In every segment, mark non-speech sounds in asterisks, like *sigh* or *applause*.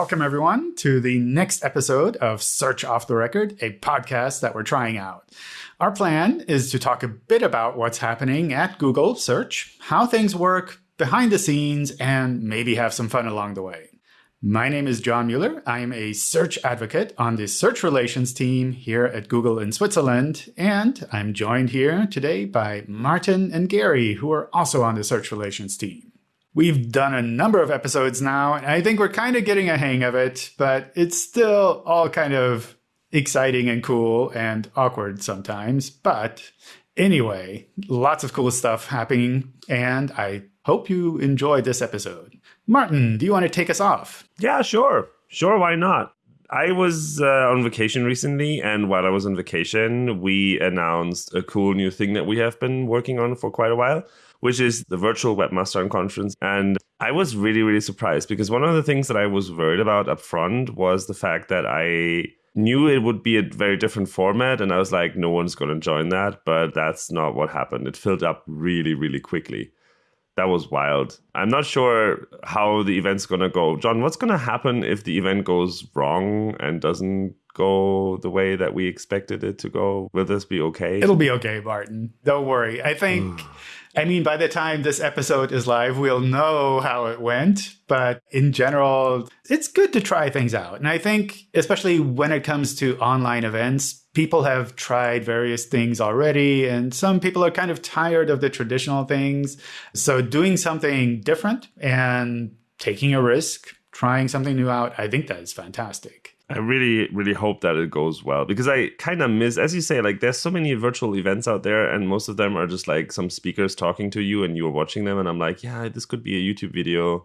Welcome, everyone, to the next episode of Search Off the Record, a podcast that we're trying out. Our plan is to talk a bit about what's happening at Google Search, how things work behind the scenes, and maybe have some fun along the way. My name is John Mueller. I am a search advocate on the search relations team here at Google in Switzerland. And I'm joined here today by Martin and Gary, who are also on the search relations team. We've done a number of episodes now, and I think we're kind of getting a hang of it, but it's still all kind of exciting and cool and awkward sometimes. But anyway, lots of cool stuff happening, and I hope you enjoyed this episode. Martin, do you want to take us off? Yeah, sure. Sure, why not? I was uh, on vacation recently, and while I was on vacation, we announced a cool new thing that we have been working on for quite a while, which is the virtual webmaster conference. And I was really, really surprised because one of the things that I was worried about up front was the fact that I knew it would be a very different format, and I was like, no one's going to join that. But that's not what happened. It filled up really, really quickly that was wild. I'm not sure how the event's going to go. John, what's going to happen if the event goes wrong and doesn't go the way that we expected it to go? Will this be okay? It'll be okay, Martin. Don't worry. I think. *sighs* *sighs* *sighs* I mean, by the time this episode is live, we'll know how it went. But in general, it's good to try things out. And I think, especially when it comes to online events, people have tried various things already, and some people are kind of tired of the traditional things. So, doing something different and taking a risk, trying something new out, I think that is fantastic. I really, really hope that it goes well because I kind of miss, as you say, like there's so many virtual events out there, and most of them are just like some speakers talking to you and you're watching them. And I'm like, yeah, this could be a YouTube video.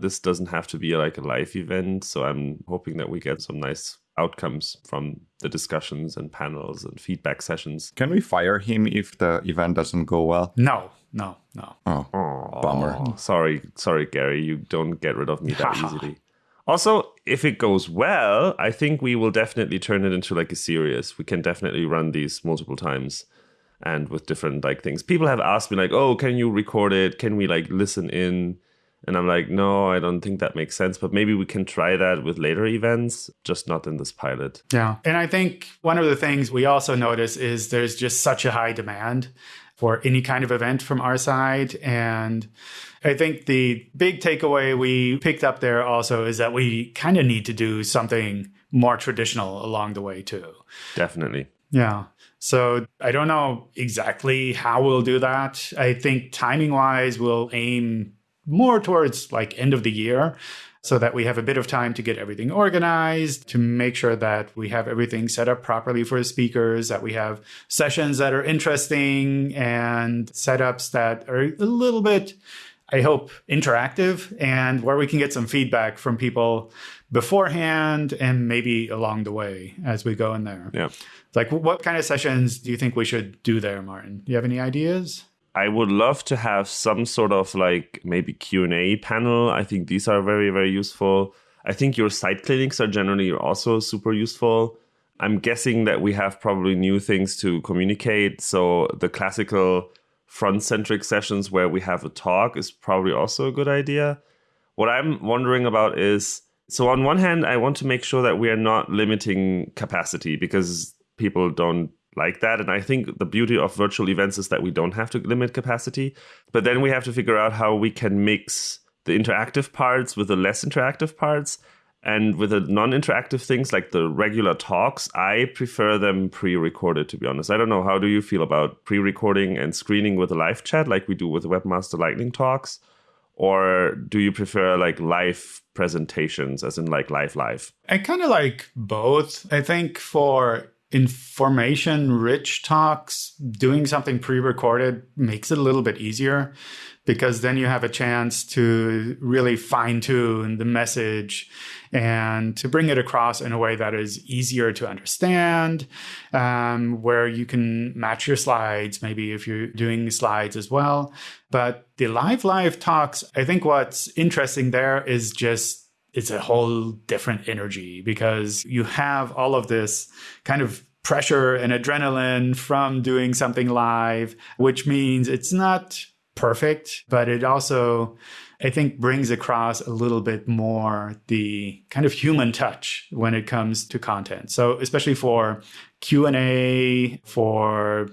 This doesn't have to be like a live event. So I'm hoping that we get some nice outcomes from the discussions and panels and feedback sessions. Can we fire him if the event doesn't go well? No, no, no. Oh, oh bummer. Sorry, sorry, Gary. You don't get rid of me that *laughs* easily. Also, if it goes well, I think we will definitely turn it into like a series. We can definitely run these multiple times and with different like things. People have asked me like, "Oh, can you record it? Can we like listen in?" And I'm like, "No, I don't think that makes sense, but maybe we can try that with later events, just not in this pilot." Yeah. And I think one of the things we also notice is there's just such a high demand for any kind of event from our side and I think the big takeaway we picked up there also is that we kind of need to do something more traditional along the way too. Definitely. Yeah. So I don't know exactly how we'll do that. I think timing wise, we'll aim more towards like end of the year so that we have a bit of time to get everything organized, to make sure that we have everything set up properly for the speakers, that we have sessions that are interesting and setups that are a little bit I hope, interactive and where we can get some feedback from people beforehand and maybe along the way as we go in there. Yeah. Like, what kind of sessions do you think we should do there, Martin? Do you have any ideas? I would love to have some sort of like maybe Q&A panel. I think these are very, very useful. I think your site clinics are generally also super useful. I'm guessing that we have probably new things to communicate. So the classical front centric sessions where we have a talk is probably also a good idea. What I'm wondering about is so, on one hand, I want to make sure that we are not limiting capacity because people don't like that. And I think the beauty of virtual events is that we don't have to limit capacity. But then we have to figure out how we can mix the interactive parts with the less interactive parts. And with the non-interactive things like the regular talks, I prefer them pre-recorded. To be honest, I don't know. How do you feel about pre-recording and screening with a live chat, like we do with the Webmaster Lightning talks, or do you prefer like live presentations, as in like live live? I kind of like both. I think for information rich talks, doing something pre recorded makes it a little bit easier because then you have a chance to really fine tune the message and to bring it across in a way that is easier to understand, um, where you can match your slides, maybe if you're doing slides as well. But the live live talks, I think what's interesting there is just it's a whole different energy because you have all of this kind of pressure and adrenaline from doing something live, which means it's not perfect, but it also, I think, brings across a little bit more the kind of human touch when it comes to content. So especially for Q&A, for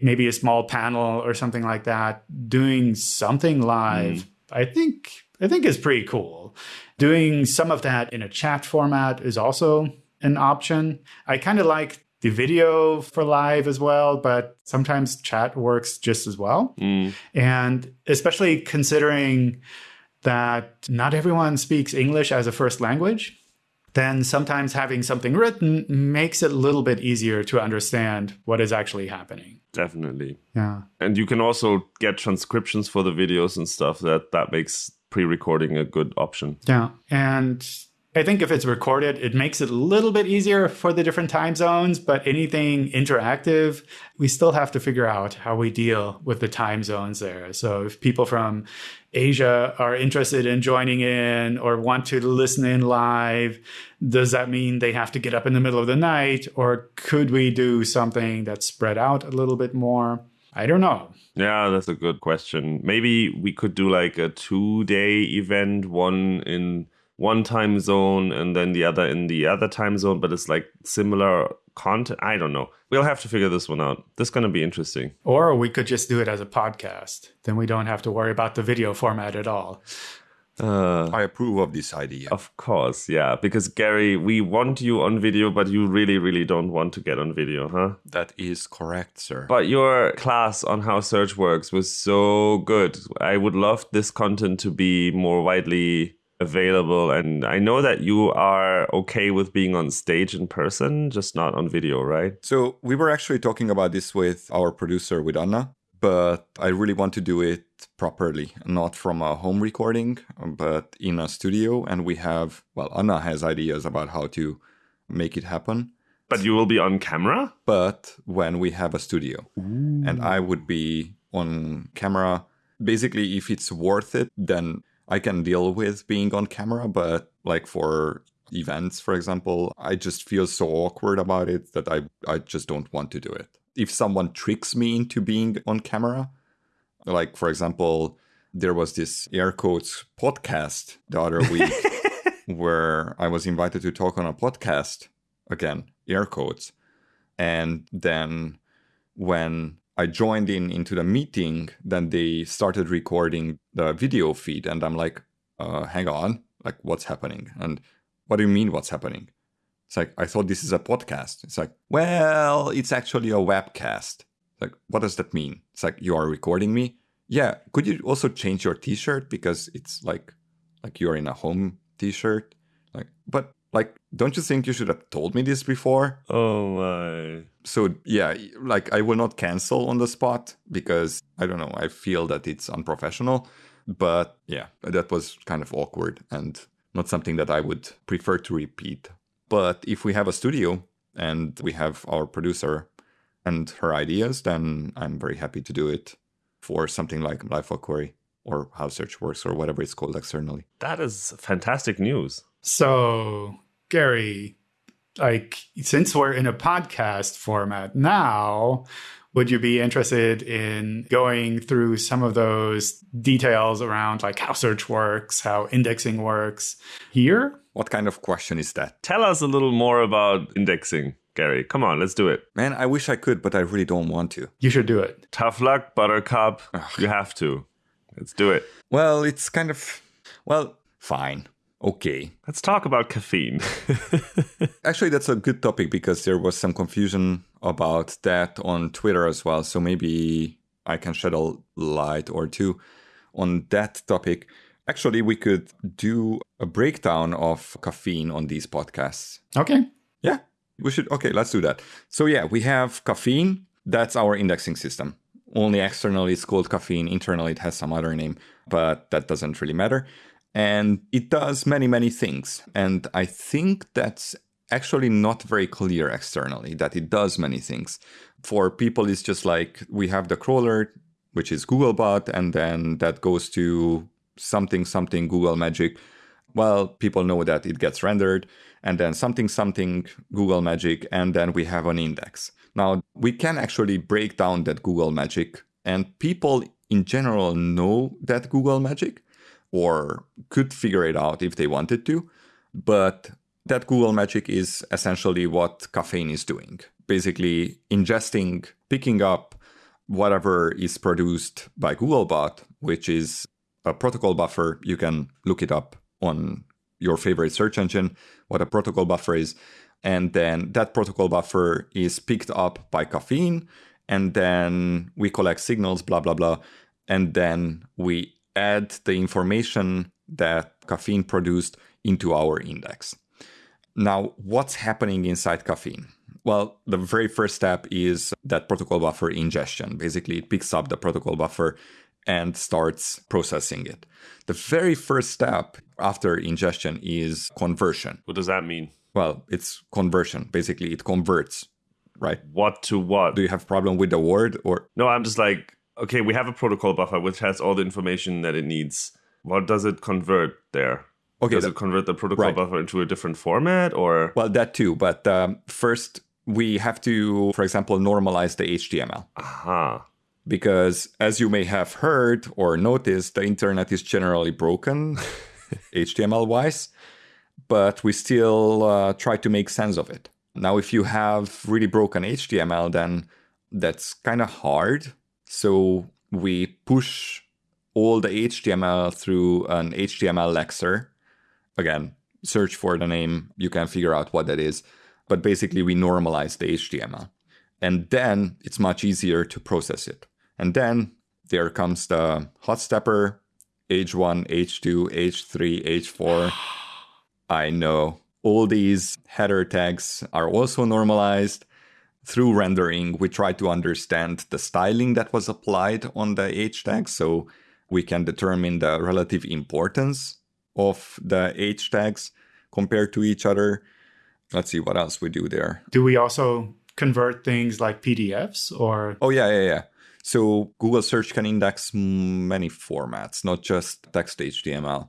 maybe a small panel or something like that, doing something live, mm. I think I think is pretty cool. Doing some of that in a chat format is also an option. I kind of like the video for live as well, but sometimes chat works just as well. Mm. And especially considering that not everyone speaks English as a first language, then sometimes having something written makes it a little bit easier to understand what is actually happening. Definitely. Yeah. And you can also get transcriptions for the videos and stuff that that makes pre-recording a good option. Yeah. And I think if it's recorded, it makes it a little bit easier for the different time zones, but anything interactive, we still have to figure out how we deal with the time zones there. So if people from Asia are interested in joining in or want to listen in live, does that mean they have to get up in the middle of the night? Or could we do something that's spread out a little bit more? I don't know. Yeah, that's a good question. Maybe we could do like a two day event, one in one time zone and then the other in the other time zone, but it's like similar content. I don't know. We'll have to figure this one out. This is going to be interesting. Or we could just do it as a podcast. Then we don't have to worry about the video format at all. Uh, I approve of this idea. Of course, yeah. Because Gary, we want you on video, but you really, really don't want to get on video, huh? That is correct, sir. But your class on how search works was so good. I would love this content to be more widely available. And I know that you are okay with being on stage in person, just not on video, right? So we were actually talking about this with our producer, with Anna, but I really want to do it properly, not from a home recording, but in a studio. And we have, well, Anna has ideas about how to make it happen. But you will be on camera? But when we have a studio. Ooh. And I would be on camera. Basically, if it's worth it, then I can deal with being on camera, but like for events, for example, I just feel so awkward about it that I, I just don't want to do it. If someone tricks me into being on camera, like for example, there was this air quotes podcast the other *laughs* week where I was invited to talk on a podcast again, air quotes. And then when I joined in into the meeting, then they started recording the video feed, and I'm like, uh, hang on, like what's happening? And what do you mean what's happening? It's like I thought this is a podcast. It's like, well, it's actually a webcast. like, what does that mean? It's like you are recording me. Yeah. Could you also change your T-shirt because it's like like you're in a home T-shirt? Like, but like, don't you think you should have told me this before? Oh my. So, yeah, like I will not cancel on the spot because I don't know, I feel that it's unprofessional. But yeah, that was kind of awkward and not something that I would prefer to repeat. But if we have a studio and we have our producer and her ideas, then I'm very happy to do it for something like Live Query or how search works or whatever it's called externally. That is fantastic news. So Gary, like since we're in a podcast format now, would you be interested in going through some of those details around like how search works, how indexing works here? What kind of question is that? Tell us a little more about indexing. Gary, come on, let's do it. Man, I wish I could, but I really don't want to. You should do it. Tough luck, Buttercup. Ugh. You have to. Let's do it. Well, it's kind of, well, fine. Okay. Let's talk about caffeine. *laughs* Actually, that's a good topic because there was some confusion about that on Twitter as well. So maybe I can shed a light or two on that topic. Actually, we could do a breakdown of caffeine on these podcasts. Okay. Yeah, we should. Okay, let's do that. So, yeah, we have caffeine. That's our indexing system. Only externally it's called caffeine. Internally it has some other name, but that doesn't really matter and it does many, many things. And I think that's actually not very clear externally that it does many things. For people, it's just like we have the crawler, which is Googlebot, and then that goes to something, something Google Magic. Well, people know that it gets rendered, and then something, something Google Magic, and then we have an index. Now, we can actually break down that Google Magic, and people in general know that Google magic or could figure it out if they wanted to. But that Google magic is essentially what caffeine is doing. Basically, ingesting, picking up whatever is produced by Googlebot, which is a protocol buffer. You can look it up on your favorite search engine, what a protocol buffer is. And then that protocol buffer is picked up by caffeine. And then we collect signals, blah, blah, blah. And then we add the information that caffeine produced into our index. Now, what's happening inside caffeine? Well, the very first step is that protocol buffer ingestion. Basically, it picks up the protocol buffer and starts processing it. The very first step after ingestion is conversion. What does that mean? Well, it's conversion. Basically, it converts, right? What to what? Do you have problem with the word or No, I'm just like, okay, we have a protocol buffer which has all the information that it needs. What does it convert there? okay? does that- it convert the protocol right. buffer into a different format or well, that too. But um, first, we have to, for example, normalize the HTML. aha. because as you may have heard or noticed, the internet is generally broken *laughs* HTML wise, but we still uh, try to make sense of it. Now, if you have really broken HTML, then that's kind of hard. So we push all the HTML through an HTML lexer. Again, search for the name, you can figure out what that is. But basically, we normalize the HTML. And then it's much easier to process it. And then there comes the hot stepper, H1, H2, H3, H4. I know all these header tags are also normalized. Through rendering, we try to understand the styling that was applied on the H tag so we can determine the relative importance of the H tags compared to each other. Let's see what else we do there. Do we also convert things like PDFs or Oh yeah, yeah, yeah. So Google search can index many formats, not just text HTML.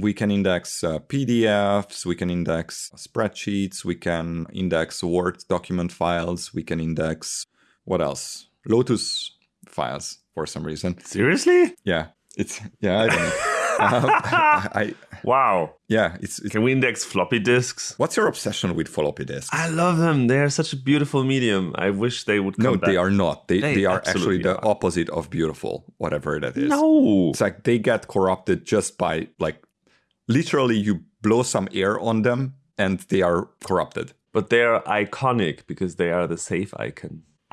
We can index uh, PDFs, we can index spreadsheets, we can index Word document files, we can index what else? Lotus files for some reason. Seriously? Yeah, it's yeah, I don't know. Um, *laughs* I, *laughs* I Wow. yeah, it's, it's Can we index floppy disks? what's your obsession with floppy disks? I love them. They are such a beautiful medium. I wish they would come no, back. they are not. They They they, are actually the are. opposite of beautiful, whatever that is. No. It's like they get corrupted just by like literally you blow some air on them and they are corrupted. But they are iconic because they are the safe icon. *laughs*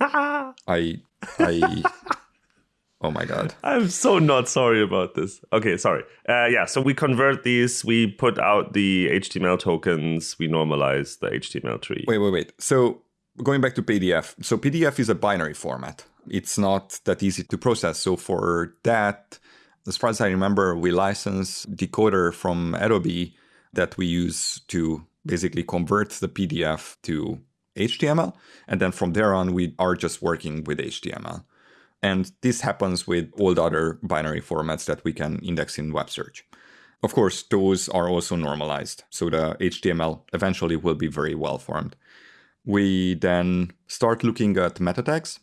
I I Oh my god. I'm so not sorry about this. Okay, sorry. Uh, yeah, so we convert these, we put out the HTML tokens, we normalize the HTML tree. Wait, wait, wait. So going back to PDF. So PDF is a binary format. It's not that easy to process. So for that, as far as I remember, we license decoder from Adobe that we use to basically convert the PDF to HTML. And then from there on, we are just working with HTML. And this happens with all the other binary formats that we can index in web search. Of course, those are also normalized. So the HTML eventually will be very well formed. We then start looking at meta tags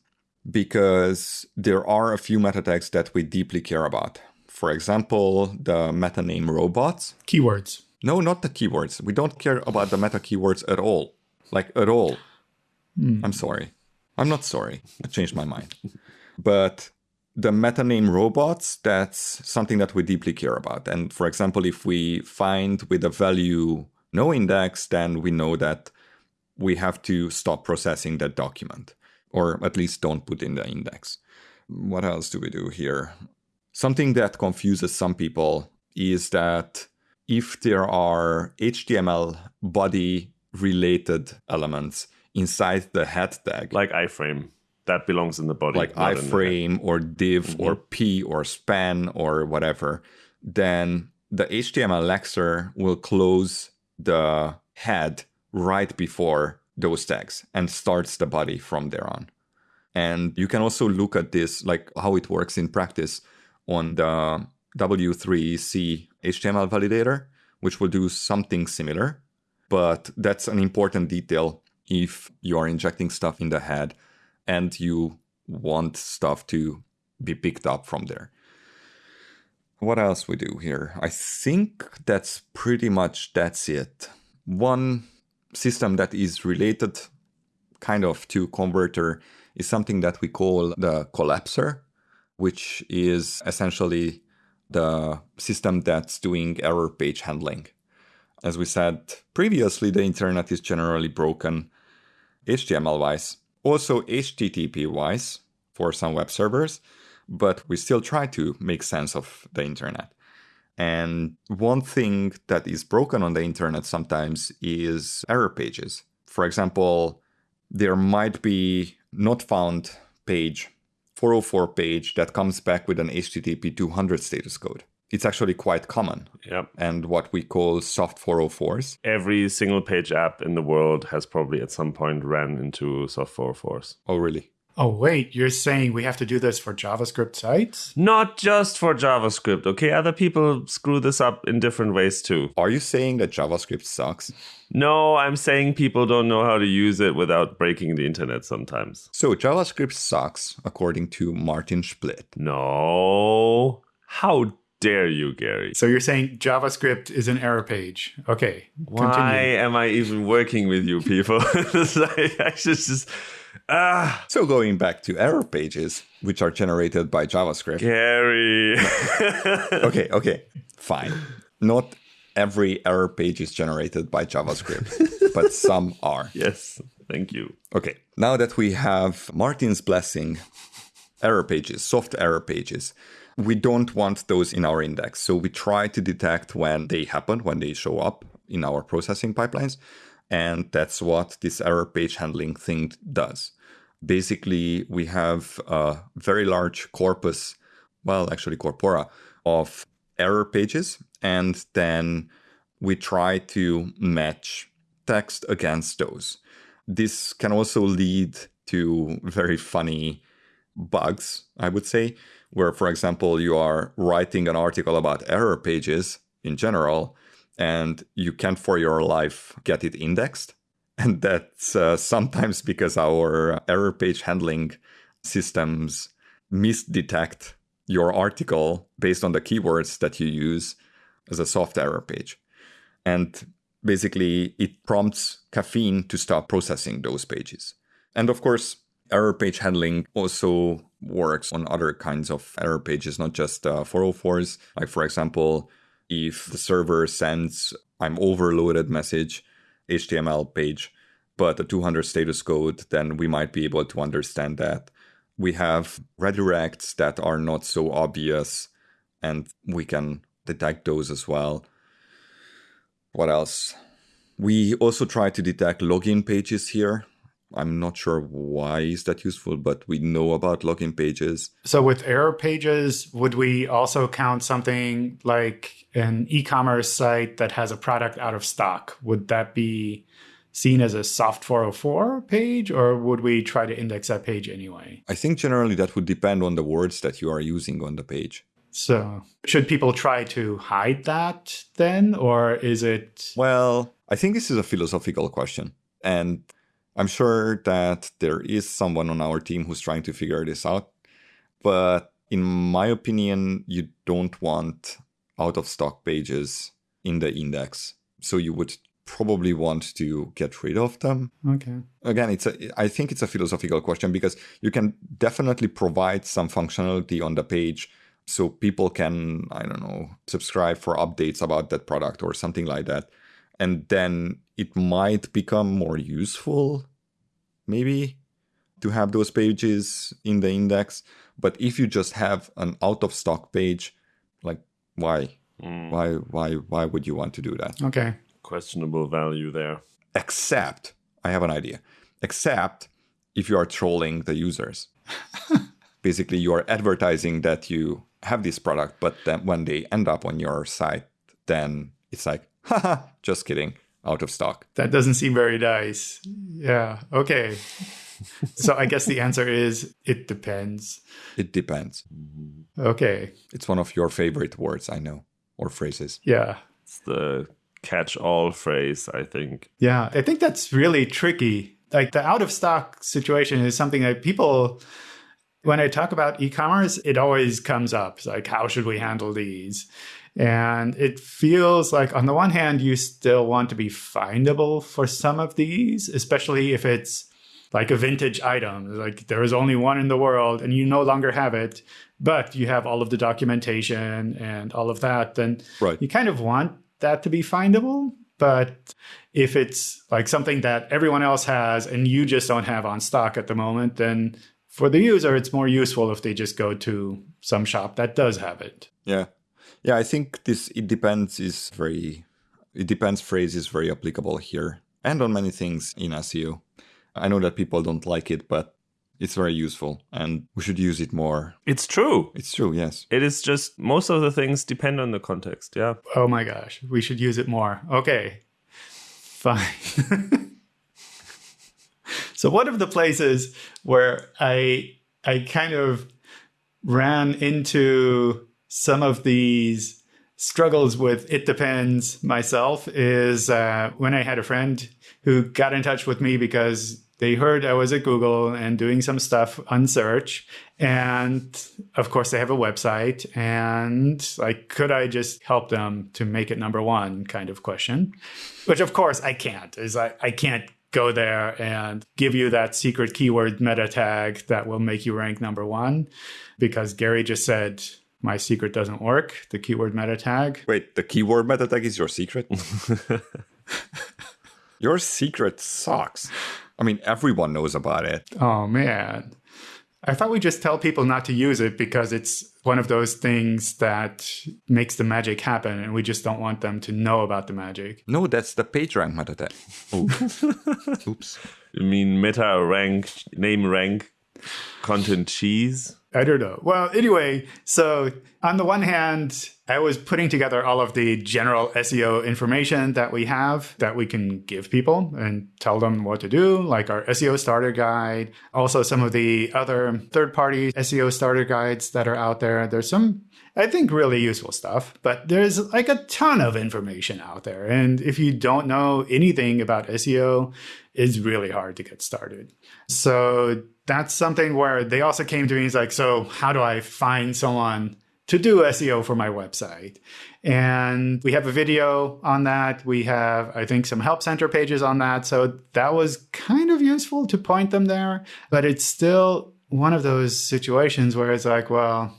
because there are a few meta tags that we deeply care about. For example, the meta name robots. keywords? No, not the keywords. We don't care about the meta keywords at all. Like, at all. Hmm. I'm sorry. I'm not sorry. I changed my mind. But the meta name robots, that's something that we deeply care about. And for example, if we find with a value no index, then we know that we have to stop processing that document, or at least don't put in the index. What else do we do here? Something that confuses some people is that if there are HTML body related elements inside the head tag, Like iframe. That belongs in the body. like not in the head. iframe or div mm-hmm. or p or span or whatever, then the HTML lexer will close the head right before those tags and starts the body from there on. And you can also look at this, like how it works in practice on the W3C HTML validator, which will do something similar. But that's an important detail if you are injecting stuff in the head and you want stuff to be picked up from there. What else we do here? I think that's pretty much that's it. One system that is related kind of to converter is something that we call the collapser, which is essentially the system that's doing error page handling. As we said previously, the internet is generally broken HTML wise, also HTTP wise for some web servers, but we still try to make sense of the internet. And one thing that is broken on the internet sometimes is error pages. For example, there might be not found page 404 page that comes back with an HTTP 200 status code. It's actually quite common. Yep. And what we call soft 404s. Every single page app in the world has probably at some point ran into soft 404s. Oh, really? Oh, wait, you're saying we have to do this for JavaScript sites? Not just for JavaScript, okay? Other people screw this up in different ways too. Are you saying that JavaScript sucks? No, I'm saying people don't know how to use it without breaking the internet sometimes. So JavaScript sucks, according to Martin Splitt. No. How dare you, Gary? So you're saying JavaScript is an error page. Okay. Why Continue. am I even working with you people? *laughs* Like, I should just. Ah, So going back to error pages, which are generated by JavaScript. Gary. *laughs* Okay, okay, fine. Not every error page is generated by JavaScript, *laughs* but some are. yes, thank you. Okay, now that we have Martin's blessing, error pages, soft error pages, we don't want those in our index. So we try to detect when they happen, when they show up in our processing pipelines. And that's what this error page handling thing does. Basically, we have a very large corpus, well, actually, corpora of error pages. And then we try to match text against those. This can also lead to very funny bugs, I would say, where, for example, you are writing an article about error pages in general, and you can't for your life get it indexed. *laughs* And that's uh, sometimes because our error page handling systems misdetect your article based on the keywords that you use as a soft error page. And basically, it prompts caffeine to stop processing those pages. And of course, error page handling also works on other kinds of error pages, not just uh, 404s. Like, for example, if the server sends I'm overloaded message, HTML page, but a 200 status code, then we might be able to understand that. We have redirects that are not so obvious, and we can detect those as well. What else? We also try to detect login pages here. I'm not sure why is that useful, but we know about login pages. So with error pages, would we also count something like an e-commerce site that has a product out of stock? Would that be seen as a soft 404 page or would we try to index that page anyway? I think generally that would depend on the words that you are using on the page. So should people try to hide that then or is it Well, I think this is a philosophical question. And I'm sure that there is someone on our team who's trying to figure this out. But in my opinion, you don't want out of stock pages in the index. So you would probably want to get rid of them. okay? Again, it's a I think it's a philosophical question because you can definitely provide some functionality on the page so people can, I don't know, subscribe for updates about that product or something like that. And then it might become more useful, maybe, to have those pages in the index. But if you just have an out of stock page, like why? Hmm. Why why why would you want to do that? Okay. Questionable value there. Except I have an idea. Except if you are trolling the users. *laughs* Basically, you are advertising that you have this product, but then when they end up on your site, then it's like, haha, just kidding, out of stock. That doesn't seem very nice. Yeah. Okay. so I guess the answer is it depends. It depends. Okay. It's one of your favorite words, I know, or phrases. Yeah. It's the catch all phrase, I think. Yeah. I think that's really tricky. Like the out of stock situation is something that people When I talk about e commerce, it always comes up like, how should we handle these? And it feels like, on the one hand, you still want to be findable for some of these, especially if it's like a vintage item. Like there is only one in the world and you no longer have it, but you have all of the documentation and all of that. Then Right. you kind of want that to be findable. But if it's like something that everyone else has and you just don't have on stock at the moment, then for the user, it's more useful if they just go to some shop that does have it. Yeah. Yeah, I think this it depends is very it depends phrase is very applicable here and on many things in SEO. I know that people don't like it, but it's very useful and we should use it more. It's true. It's true, yes. It is just most of the things depend on the context. Yeah. Oh my gosh, we should use it more. Okay, *laughs* fine. so one of the places where I I kind of ran into some of these struggles with it depends myself is uh, when I had a friend who got in touch with me because they heard I was at Google and doing some stuff on search. And of course, they have a website. And like, could I just help them to make it number one kind of question? Which, of course, I can't. Is I, I can't go there and give you that secret keyword meta tag that will make you rank number one because Gary just said, my secret doesn't work, the keyword meta tag. Wait, the keyword meta tag is your secret? *laughs* *laughs* your secret sucks. I mean, everyone knows about it. Oh man. I thought we just tell people not to use it because it's one of those things that makes the magic happen and we just don't want them to know about the magic. No, that's the PageRank meta tag. Oh. *laughs* Oops. You mean meta rank, name rank, content cheese? I don't know. Well, anyway, so on the one hand, I was putting together all of the general SEO information that we have that we can give people and tell them what to do, like our SEO starter guide, also some of the other third party SEO starter guides that are out there. There's some, I think, really useful stuff, but there's like a ton of information out there. And if you don't know anything about SEO, it's really hard to get started. So that's something where they also came to me. It's like, so how do I find someone to do SEO for my website? And we have a video on that. We have, I think, some help center pages on that. So that was kind of useful to point them there. But it's still one of those situations where it's like, well,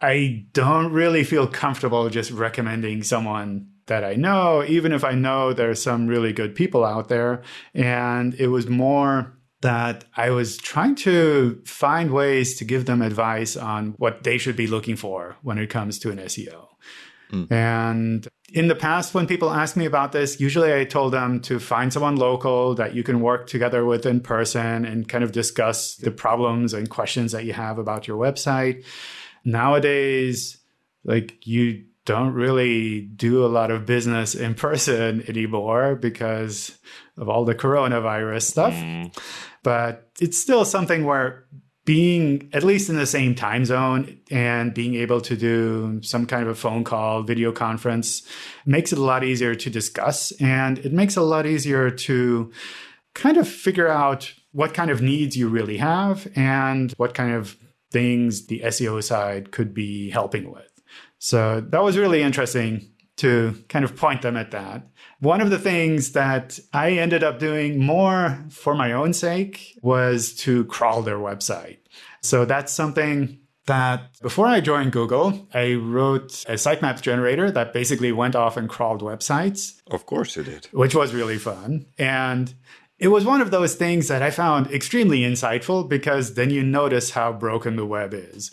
I don't really feel comfortable just recommending someone that I know, even if I know there's some really good people out there. And it was more that I was trying to find ways to give them advice on what they should be looking for when it comes to an SEO. Mm. And in the past, when people ask me about this, usually I told them to find someone local that you can work together with in person and kind of discuss the problems and questions that you have about your website. Nowadays, like you don't really do a lot of business in *laughs* person anymore because of all the coronavirus stuff. Mm. But it's still something where being at least in the same time zone and being able to do some kind of a phone call, video conference makes it a lot easier to discuss. And it makes it a lot easier to kind of figure out what kind of needs you really have and what kind of things the SEO side could be helping with. So that was really interesting to kind of point them at that. One of the things that I ended up doing more for my own sake was to crawl their website. So that's something that before I joined Google, I wrote a sitemap generator that basically went off and crawled websites. Of course it did. Which was really fun. And it was one of those things that I found extremely insightful because then you notice how broken the web is.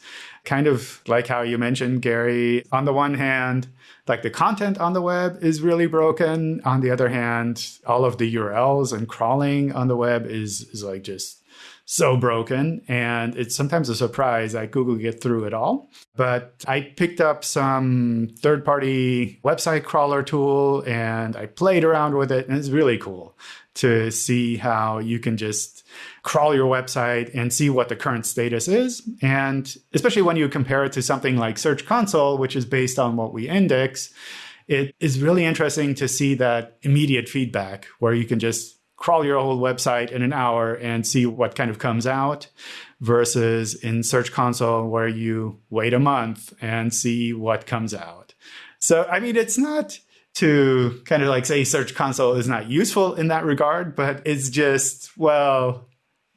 Kind of like how you mentioned, Gary, on the one hand, like the content on the web is really broken. On the other hand, all of the URLs and crawling on the web is, is like just so broken. And it's sometimes a surprise that Google get through it all. But I picked up some third party website crawler tool and I played around with it. And it's really cool to see how you can just crawl your website and see what the current status is. And especially when you compare it to something like Search Console, which is based on what we index, it is really interesting to see that immediate feedback where you can just crawl your whole website in an hour and see what kind of comes out versus in Search Console where you wait a month and see what comes out. So, I mean, it's not to kind of like say Search Console is not useful in that regard, but it's just, well,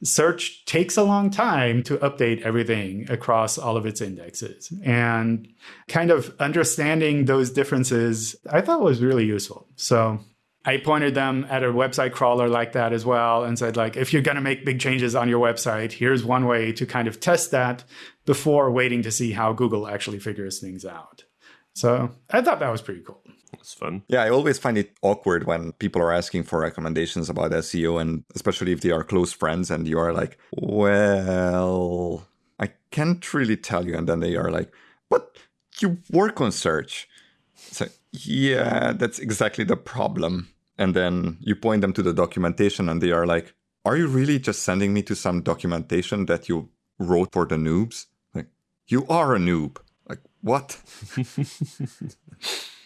search takes a long time to update everything across all of its indexes. And kind of understanding those differences, I thought was really useful. So I pointed them at a website crawler like that as well and said, like, if you're going to make big changes on your website, here's one way to kind of test that before waiting to see how Google actually figures things out. So I thought that was pretty cool. It's fun. Yeah, I always find it awkward when people are asking for recommendations about SEO, and especially if they are close friends and you are like, well, I can't really tell you. And then they are like, but you work on search. So, yeah, that's exactly the problem. And then you point them to the documentation, and they are like, are you really just sending me to some documentation that you wrote for the noobs? Like, you are a noob. Like, what? *laughs*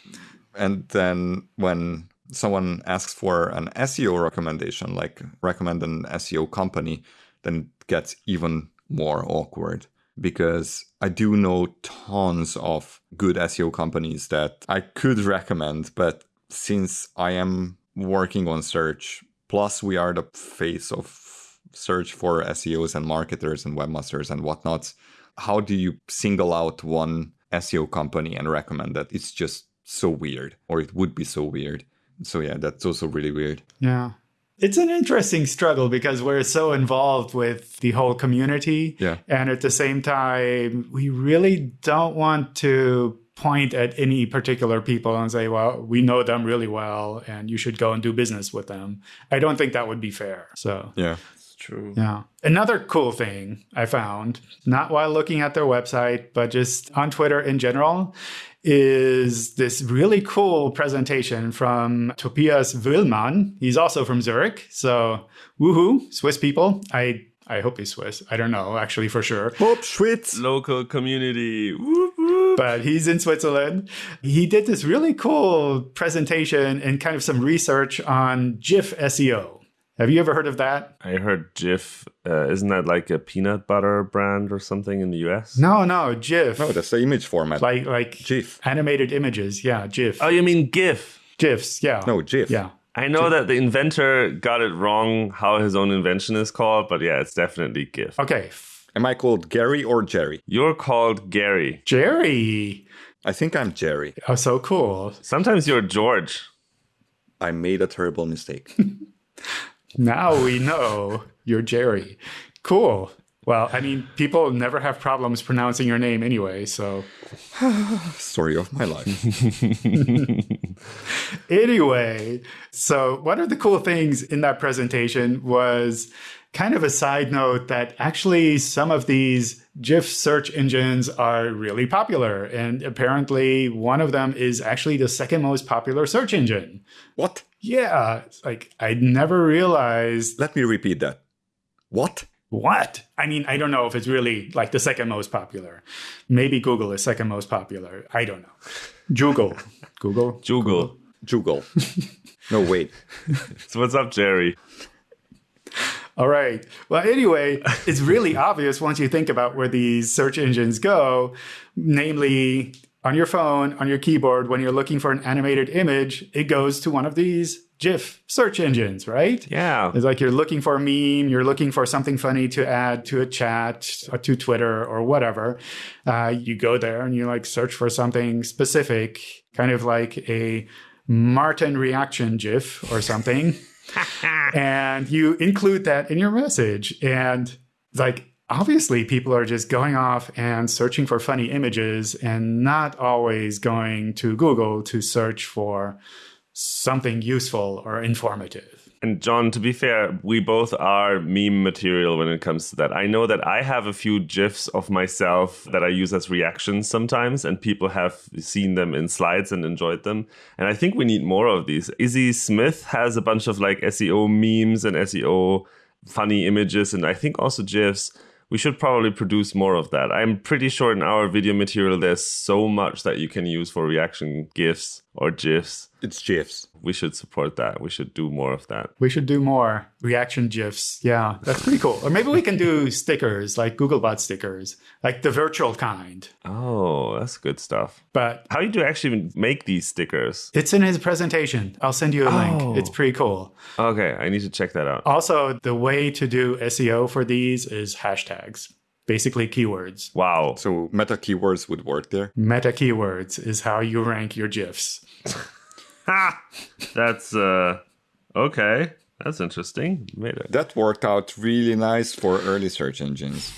and then when someone asks for an SEO recommendation, like recommend an SEO company, then it gets even more awkward because I do know tons of good SEO companies that I could recommend, but since I am working on search, plus we are the face of search for SEOs and marketers and webmasters and whatnot, how do you single out one SEO company and recommend that? It's just so weird, or it would be so weird. So yeah, that's also really weird. Yeah. It's an interesting struggle because we're so involved with the whole community. Yeah. And at the same time, we really don't want to point at any particular people and say, well, we know them really well and you should go and do business with them. I don't think that would be fair. So, Yeah. It's true. yeah. Another cool thing I found, not while looking at their website, but just on Twitter in general, is this really cool presentation from Tobias Willmann. He's also from Zurich. So, woohoo, Swiss people. I I hope he's Swiss. I don't know actually for sure. Bob Schwitz. Local community. Whoop, whoop. but he's in Switzerland. He did this really cool presentation and kind of some research on GIF SEO. Have you ever heard of that? I heard Jif. Uh, isn't that like a peanut butter brand or something in the US? No, no, GIF. No, that's the image format. like like GIF. animated images. Yeah, GIF. Oh, you mean GIF? GIFs. Yeah. No, GIF. Yeah. I know that the inventor got it wrong how his own invention is called, but yeah, it's definitely GIF. Okay. Am I called Gary or Jerry? You're called Gary. Jerry. I think I'm Jerry. Oh, so cool. Sometimes you're George. I made a terrible mistake. *laughs* Now we know you're Jerry. Cool. Well, I mean, people never have problems pronouncing your name anyway, so *sighs* Story of my life. *laughs* Anyway, so one of the cool things in that presentation was kind of a side note that actually some of these GIF search engines are really popular. And apparently, one of them is actually the second most popular search engine. What? Yeah, like I never realized Let me repeat that. What? what. I mean, I don't know if it's really like the second most popular. Maybe Google is second most popular. I don't know. Google. Google. *laughs* Google. Google. *laughs* no, wait. *laughs* So what's up, Jerry? All right. Well, anyway, it's really obvious once you think about where these search engines go, namely on your phone, on your keyboard, when you're looking for an animated image, it goes to one of these GIF search engines, right? Yeah. It's like you're looking for a meme, you're looking for something funny to add to a chat, or to Twitter, or whatever. Uh, you go there and you like search for something specific, kind of like a Martin reaction GIF or something *laughs* and you include that in your message. And like, obviously, people are just going off and searching for funny images and not always going to Google to search for something useful or informative. And John, to be fair, we both are meme material when it comes to that. I know that I have a few GIFs of myself that I use as reactions sometimes, and people have seen them in slides and enjoyed them. And I think we need more of these. Izzy Smith has a bunch of like SEO memes and SEO funny images, and I think also GIFs. We should probably produce more of that. I'm pretty sure in our video material there's so much that you can use for reaction GIFs or GIFs. It's GIFs. We should support that. We should do more of that. We should do more reaction GIFs. Yeah, that's pretty cool. Or maybe we can do *laughs* stickers, like Googlebot stickers, like the virtual kind. Oh, that's good stuff. But How do you actually make these stickers? it's in his presentation. I'll send you a Oh. link. It's pretty cool. Okay, I need to check that out. Also, the way to do SEO for these is hashtags, basically keywords. Wow. So meta keywords would work there. Meta keywords is how you rank your GIFs. *laughs* Ha! That's uh okay. That's interesting. Made it. That worked out really nice for early search engines,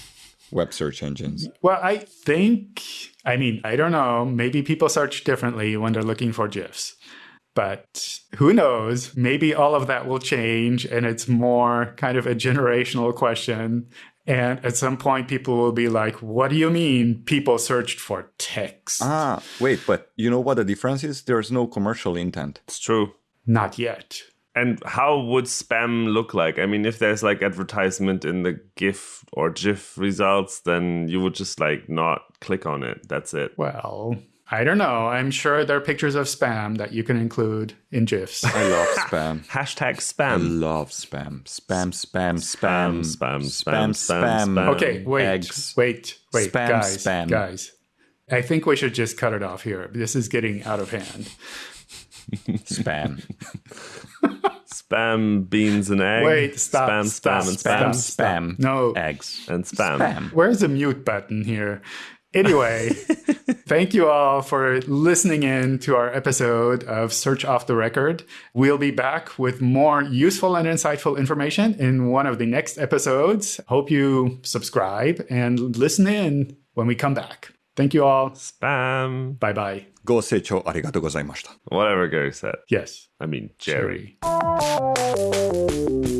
web search engines. Well, I think, I mean, I don't know. Maybe people search differently when they're looking for GIFs. But who knows? Maybe all of that will change and it's more kind of a generational question. And at some point, people will be like, what do you mean people searched for text? Ah, wait, but you know what the difference is? There's no commercial intent. It's true. Not yet. And how would spam look like? I mean, if there's like advertisement in the GIF or GIF results, then you would just like not click on it. That's it. Well, I don't know. I'm sure there are pictures of spam that you can include in GIFs. I love *laughs* spam. Hashtag spam. I love spam. Spam, spam, Spam, spam, spam, spam, spam, spam. spam. Okay, wait, Eggs. wait, wait, Spam, guys, spam. guys. I think we should just cut it off here. This is getting out of hand. Spam. Spam, beans, and eggs. Wait, stop, Spam, stop, spam, and stop, spam. Spam. No, Eggs. And spam. Spam. where's the mute button here? Anyway, *laughs* thank you all for listening in to our episode of Search Off the Record. We'll be back with more useful and insightful information in one of the next episodes. Hope you subscribe and listen in when we come back. Thank you all. Spam. Bye bye. ご清聴ありがとうございました。 Whatever Gary said. Yes. I mean, Jerry. Jerry.